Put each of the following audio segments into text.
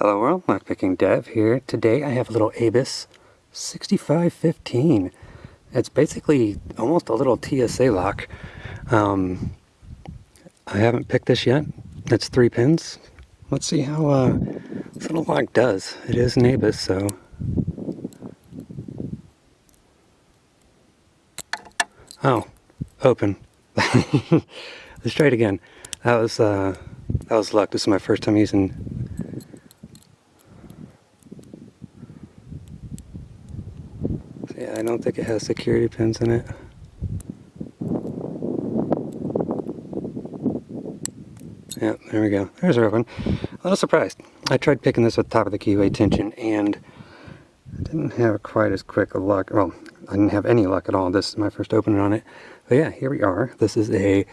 Hello world, Lockpicking Dev here. Today I have a little Abus 6515. It's basically almost a little TSA lock. Um, I haven't picked this yet. It's three pins. Let's see how uh, this little lock does. It is an Abus, so... Oh, open. Let's try it again. That was, uh, that was luck. This is my first time using Yeah, I don't think it has security pins in it. Yeah, there we go. There's our open. A little surprised. I tried picking this with top of the keyway tension and I didn't have quite as quick a luck. Well, I didn't have any luck at all. This is my first opening on it. But yeah, here we are. This is a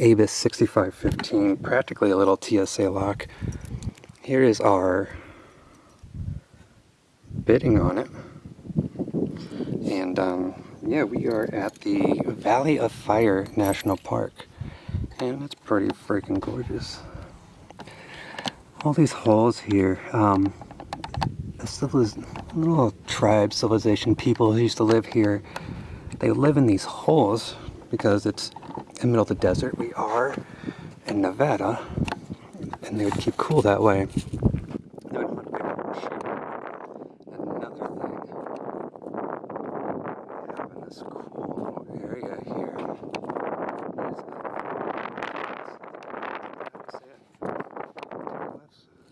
Abus 6515, practically a little TSA lock. Here is our bitting on it. And um, yeah, we are at the Valley of Fire National Park. And it's pretty freaking gorgeous. All these holes here. Um, little tribe civilization people who used to live here, they live in these holes because it's in the middle of the desert. We are in Nevada, and they would keep cool that way. This cool little area here.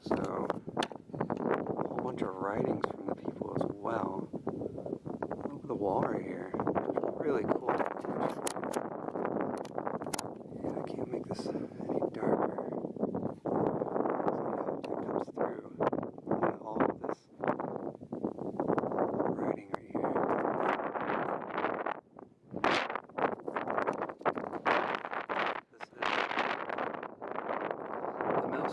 So, a whole bunch of writings from the people as well. Look at the wall right here. Really cool. Yeah, I can't make this any darker.